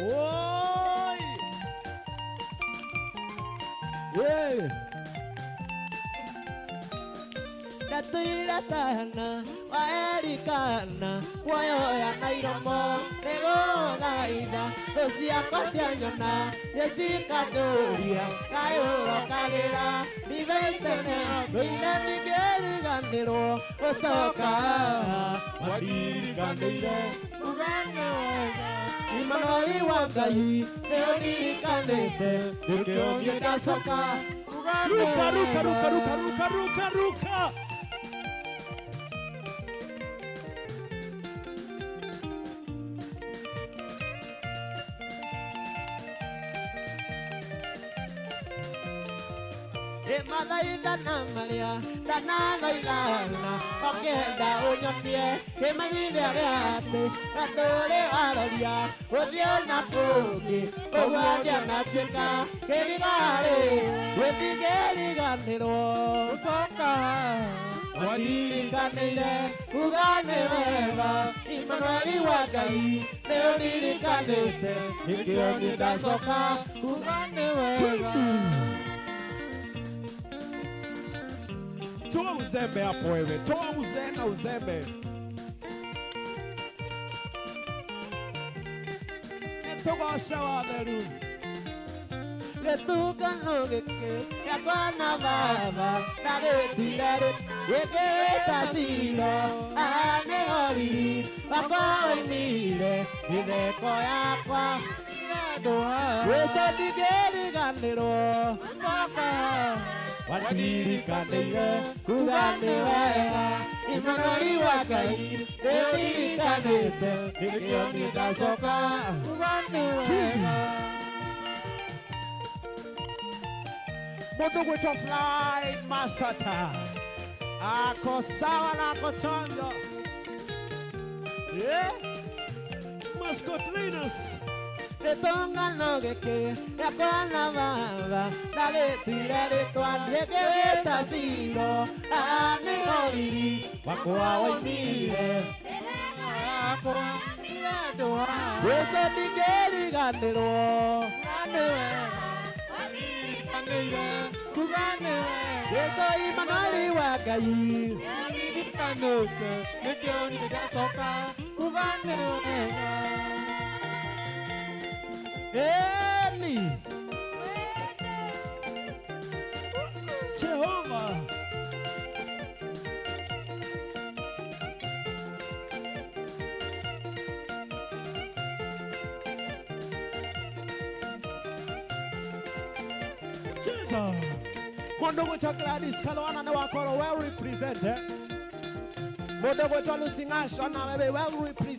Oi! Yeah. Natuiratana waerikana kuoyoya na iromo nĩgũthaitha tũciakwa cia nyona nĩcikatũria kayũrokagĩra ndithaitene ndũire ndingĩriganĩrwo gũcoka mandirikanĩire ugane wega Emmanuel Wakayi Leonini Kandete Ukiongeka soka Ruka ruka ruka ruka ruka ruka ruka. Ruka, ruka. ĩmathaithana marĩa ndananoigana ũkĩenda ũnyonie kĩmenyithia gĩa atĩ gatũrĩ waroria gũthiĩ na kũngĩ ũguo ndianatuĩka kĩrigarĩ gwĩtigĩriganĩrwo gũcoka wandirikaniire kuga nĩ wega imanueli wa ngai nĩ ũndirikanĩte nĩkĩo nĩ ndacoka kuga nĩ wega Toa uzembe hapo wewe, toa uzembe na uzembe. Nitogosha watheru. gĩtungano gĩkĩ gĩa kwana baba na gĩtirarĩ gĩkĩrĩta ciro aha nĩho riri wakwa woimire mĩtheko yakwa gwĩco ndingĩriganĩrwo coka wandirikanĩire kuga nĩ wega imanueli wa ngai nĩũririkanĩte nĩkĩo nĩ ndacoka kuga nĩ wega Mundu gwitwa fly maskata. Ako sawa na ako chonjo. Yeah. Mascot Linus. Gĩtũngano gĩkĩ gĩa kwana baba na gĩtuire rĩtwa ndĩkĩwĩta ciro aha nĩho riri wakwa woimire yakwa gwĩco ndingĩriganĩrwo kuga nĩ gwĩco imanueli wa ngai nĩkĩo nĩgacoka kuga nĩ wega ĩni Jehovah. Jesus. Mundu gwitwa Gladys Kalwana na wakoro well represented. Mundu gwitwa Lucy Ngasho na wewe well represented.